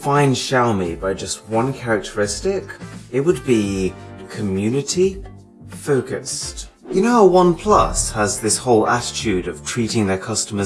define Xiaomi by just one characteristic, it would be community focused. You know how OnePlus has this whole attitude of treating their customers